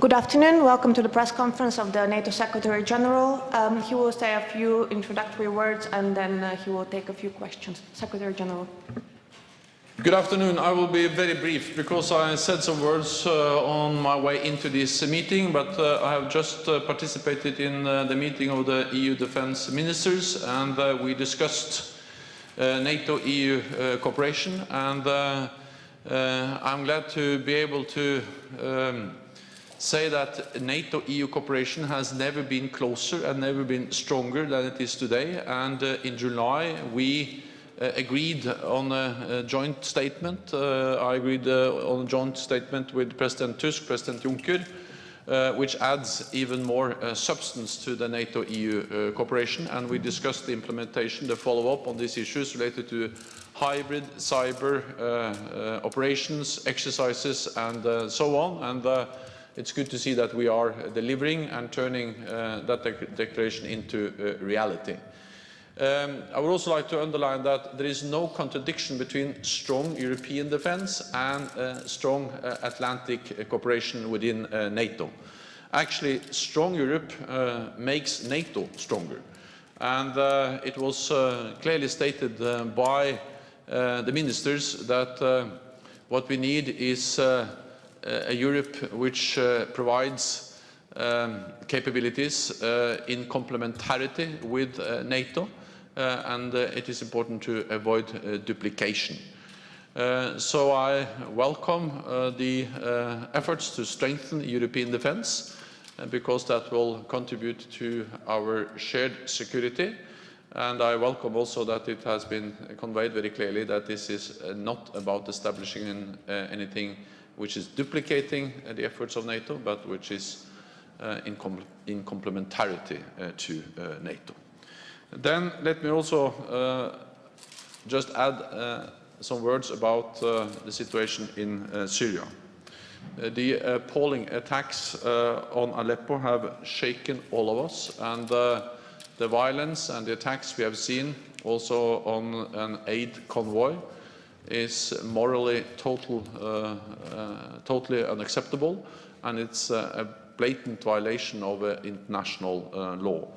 Good afternoon. Welcome to the press conference of the NATO Secretary General. Um, he will say a few introductory words and then uh, he will take a few questions. Secretary General. Good afternoon. I will be very brief because I said some words uh, on my way into this meeting, but uh, I have just uh, participated in uh, the meeting of the EU defense ministers and uh, we discussed NATO-EU cooperation and I'm glad to be able to um, say that NATO-EU cooperation has never been closer and never been stronger than it is today. And uh, in July, we uh, agreed on a, a joint statement. Uh, I agreed uh, on a joint statement with President Tusk, President Juncker, uh, which adds even more uh, substance to the NATO-EU cooperation. And we discussed the implementation, the follow-up on these issues related to hybrid cyber operations, exercises, and so on. And it's good to see that we are delivering and turning uh, that de declaration into uh, reality. Um, I would also like to underline that there is no contradiction between strong European defence and uh, strong uh, Atlantic cooperation within uh, NATO. Actually, strong Europe uh, makes NATO stronger. And it was clearly stated by the ministers that what we need is a Europe which uh, provides um, capabilities uh, in complementarity with uh, NATO, and it is important to avoid duplication. Uh, so I welcome uh, the uh, efforts to strengthen European defence because that will contribute to our shared security and I welcome also that it has been conveyed very clearly that this is not about establishing anything which is duplicating uh, the efforts of NATO, but which is uh, in, com in, complementarity uh, to NATO. Then let me also just add some words about the situation in Syria. Uh, the appalling attacks uh, on Aleppo have shaken all of us and uh, the violence and the attacks we have seen also on an aid convoy is morally total, uh, uh, totally unacceptable and it's a blatant violation of uh, international uh, law.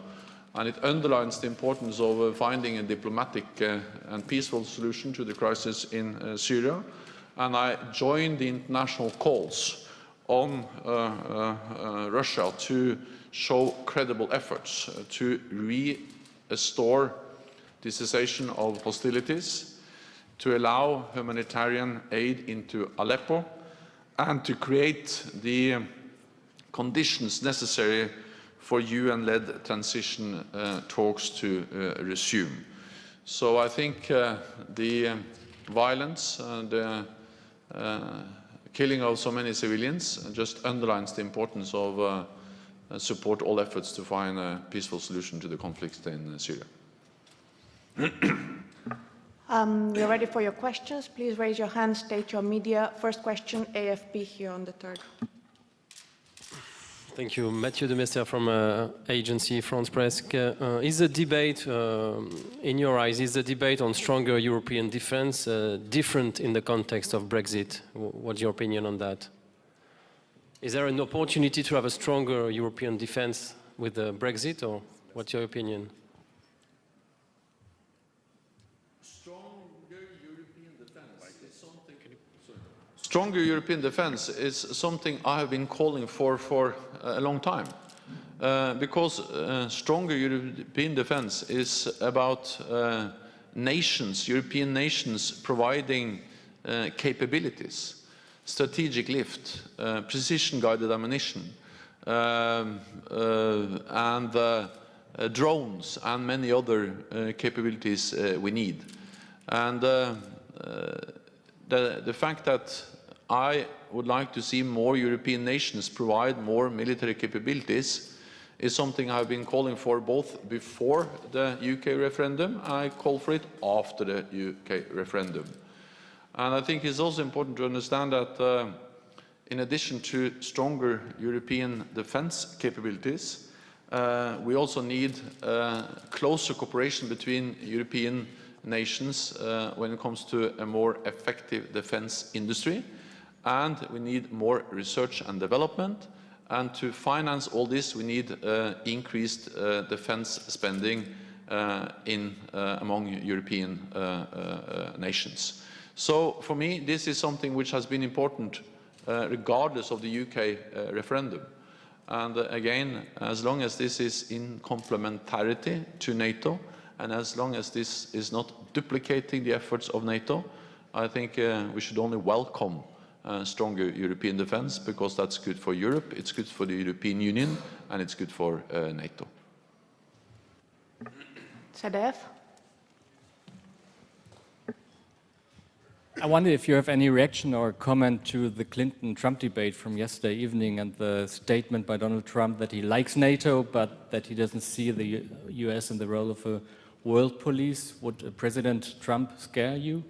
And it underlines the importance of uh, finding a diplomatic uh, and peaceful solution to the crisis in Syria. And I join the international calls on Russia to show credible efforts to restore the cessation of hostilities to allow humanitarian aid into Aleppo and to create the conditions necessary for UN-led transition uh, talks to uh, resume. So I think uh, the violence and the uh, killing of so many civilians just underlines the importance of uh, support all efforts to find a peaceful solution to the conflict in Syria. Um, we're ready for your questions. Please raise your hand, state your media. First question, AFP here on the third. Thank you. Mathieu de Mester from uh, Agence France Presse. Uh, is the debate, uh, in your eyes, is the debate on stronger European defense uh, different in the context of Brexit? What's your opinion on that? Is there an opportunity to have a stronger European defense with Brexit, or what's your opinion? Stronger European defense is something I have been calling for for a long time. Uh, because uh, stronger European defense is about uh, nations, European nations providing uh, capabilities, strategic lift, uh, precision-guided ammunition, um, uh, and drones and many other capabilities we need. And the, the fact that I would like to see more European nations provide more military capabilities is something I've been calling for both before the UK referendum I call for it after the UK referendum. And I think it's also important to understand that uh, in addition to stronger European defence capabilities, uh, we also need uh, closer cooperation between European nations uh, when it comes to a more effective defence industry and we need more research and development And to finance all this, we need uh, increased uh, defense spending uh, in, uh, among European uh, uh, nations. So for me, this is something which has been important regardless of the UK referendum. And again, as long as this is in complementarity to NATO, and as long as this is not duplicating the efforts of NATO, I think we should only welcome uh, stronger European defense because that's good for Europe, it's good for the European Union, and it's good for uh, NATO. ZDF? I wonder if you have any reaction or comment to the Clinton-Trump debate from yesterday evening and the statement by Donald Trump that he likes NATO, but that he doesn't see the U US in the role of a world police. Would President Trump scare you?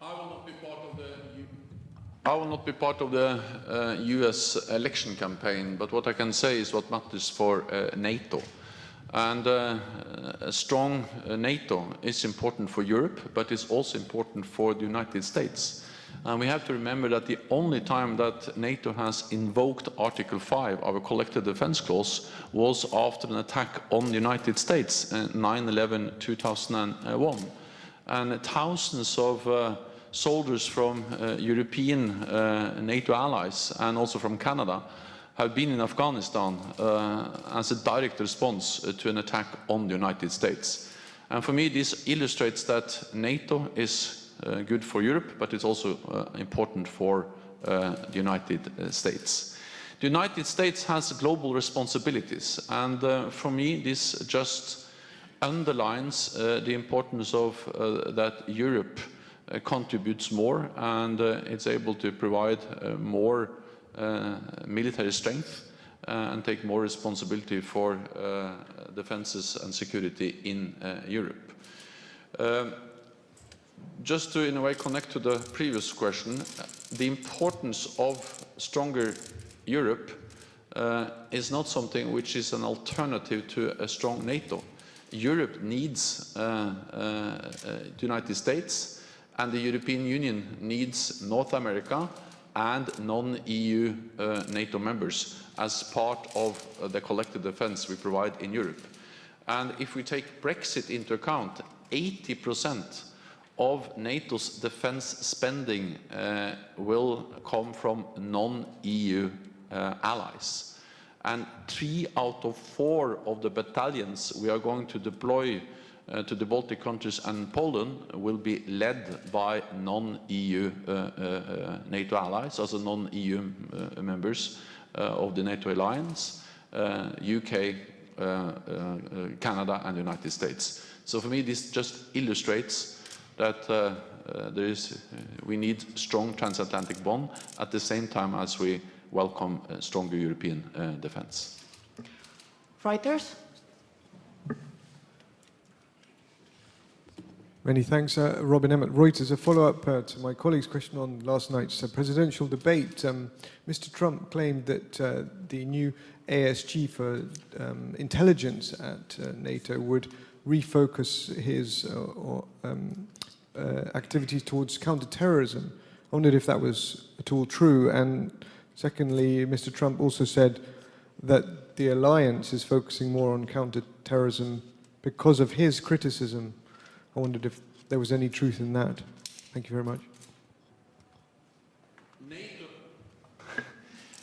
I will not be part of the, I will not be part of the uh, US election campaign, but what I can say is what matters for uh, NATO. And uh, a strong uh, NATO is important for Europe, but it's also important for the United States. And we have to remember that the only time that NATO has invoked Article 5, our collective defense clause, was after an attack on the United States, uh, 9-11-2001. And thousands of uh, soldiers from uh, European uh, NATO allies and also from Canada have been in Afghanistan uh, as a direct response to an attack on the United States. And for me, this illustrates that NATO is good for Europe, but it's also important for the United States. The United States has global responsibilities, and uh, for me, this just underlines uh, the importance of uh, that Europe contributes more and uh, it's able to provide uh, more uh, military strength uh, and take more responsibility for uh, defenses and security in uh, Europe. Um, just to, in a way, connect to the previous question, uh, the importance of stronger Europe uh, is not something which is an alternative to a strong NATO. Europe needs uh, uh, uh, the United States and the European Union needs North America and non-EU uh, NATO members as part of uh, the collective defense we provide in Europe. And if we take Brexit into account, 80% of NATO's defense spending uh, will come from non-EU uh, allies. And three out of four of the battalions we are going to deploy uh, to the Baltic countries and Poland will be led by non-EU uh, uh, NATO allies, also non-EU uh, members uh, of the NATO alliance, UK, uh, uh, Canada and the United States. So for me this just illustrates that uh, uh, there is, uh, we need strong transatlantic bond at the same time as we welcome uh, stronger European uh, defense. Reuters? Many thanks, uh, Robin Emmott. Reuters, a follow-up uh, to my colleague's question on last night's uh, presidential debate. Um, Mr. Trump claimed that uh, the new ASG for um, intelligence at uh, NATO would refocus his uh, or, um, activities towards counterterrorism. I wondered if that was at all true. And secondly, Mr. Trump also said that the alliance is focusing more on counterterrorism because of his criticism I wondered if there was any truth in that. Thank you very much. NATO,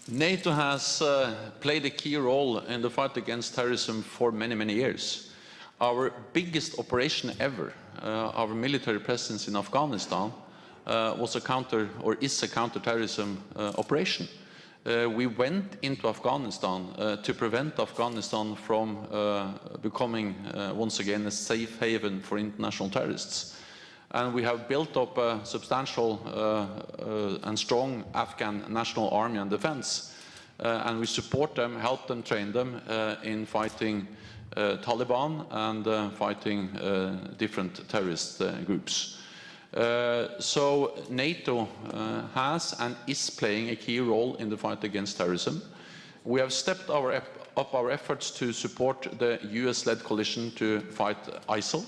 NATO has uh, played a key role in the fight against terrorism for many, many years. Our biggest operation ever, uh, our military presence in Afghanistan, uh, was a counter or is a counterterrorism uh, operation. Uh, we went into Afghanistan uh, to prevent Afghanistan from uh, becoming uh, once again a safe haven for international terrorists. And we have built up a substantial uh, uh, and strong Afghan national army and defense. And we support them, help them, train them in fighting Taliban and fighting different terrorist groups. Uh, so NATO uh, has and is playing a key role in the fight against terrorism. We have stepped our up our efforts to support the US-led coalition to fight ISIL.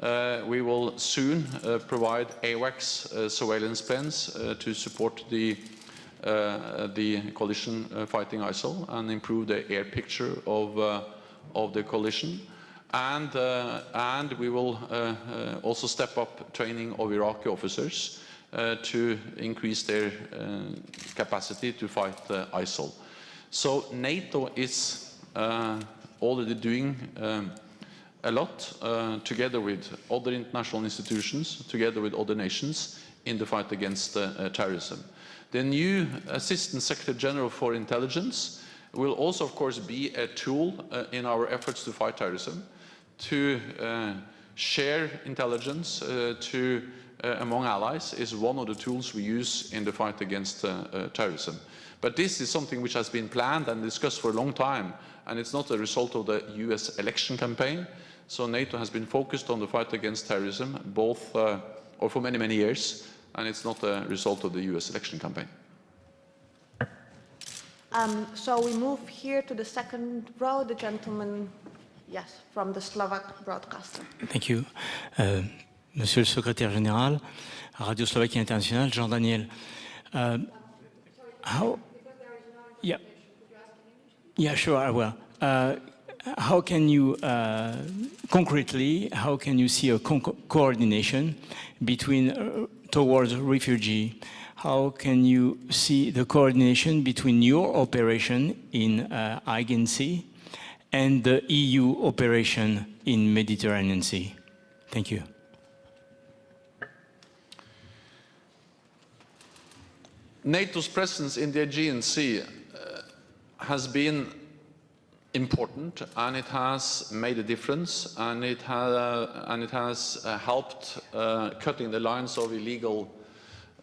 Uh, we will soon uh, provide AWACS uh, surveillance planes uh, to support the the coalition fighting ISIL and improve the air picture of, of the coalition. And, uh, and we will uh, uh, also step up training of Iraqi officers to increase their capacity to fight ISIL. So NATO is already doing um, a lot uh, together with other international institutions, together with other nations in the fight against uh, uh, terrorism. The new Assistant Secretary General for Intelligence will also, of course, be a tool in our efforts to fight terrorism, to uh, share intelligence uh, to, uh, among allies is one of the tools we use in the fight against terrorism. But this is something which has been planned and discussed for a long time, and it's not a result of the US election campaign. So NATO has been focused on the fight against terrorism, both, uh, or for many, many years, and it's not a result of the US election campaign. Um, so we move here to the second row, the gentleman, yes, from the Slovak broadcaster. Thank you. Euh, Monsieur le secrétaire général, Radio Slovaquie Internationale, Jean Daniel. Uh, how? Yeah. Yeah, sure, I will. Uh, how can you, uh, concretely, how can you see a co coordination between uh, towards refugee? How can you see the coordination between your operation in uh, Sea and the EU operation in Mediterranean Sea? Thank you. NATO's presence in the Aegean Sea uh, has been important and it has made a difference and it, ha and it has uh, helped uh, cutting the lines of illegal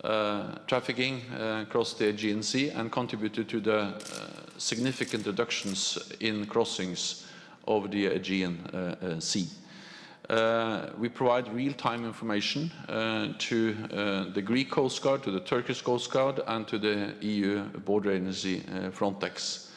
trafficking uh, across the Aegean Sea and contributed to the uh, significant reductions in crossings of the Aegean uh, uh, Sea. Uh, we provide real-time information uh, to uh, the Greek Coast Guard, to the Turkish Coast Guard, and to the EU border agency uh, Frontex.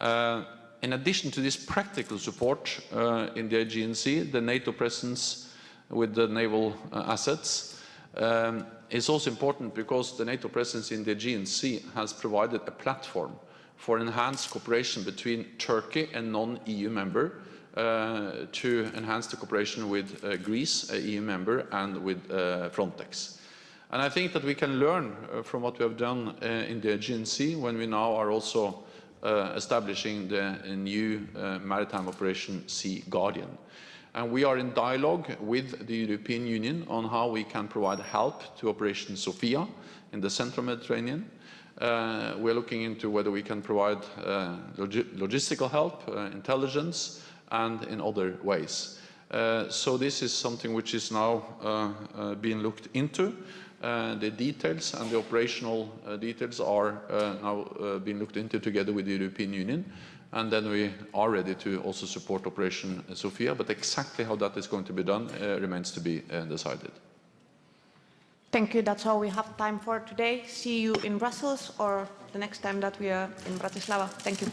Uh, in addition to this practical support uh, in the Aegean Sea, the NATO presence with the naval uh, assets um, is also important because the NATO presence in the Sea has provided a platform for enhanced cooperation between Turkey and non-EU member uh, to enhance the cooperation with uh, Greece, a EU member, and with uh, Frontex. And I think that we can learn uh, from what we have done uh, in the Sea when we now are also uh, establishing the new maritime operation Sea Guardian. And we are in dialogue with the European Union on how we can provide help to Operation Sophia in the central Mediterranean. Uh, we're looking into whether we can provide uh, log logistical help, uh, intelligence, and in other ways. Uh, so this is something which is now uh, uh, being looked into. The details and the operational details are now being looked into together with the European Union. And then we are ready to also support Operation Sophia, but exactly how that is going to be done uh, remains to be uh, decided. Thank you. That's all we have time for today. See you in Brussels or the next time that we are in Bratislava. Thank you.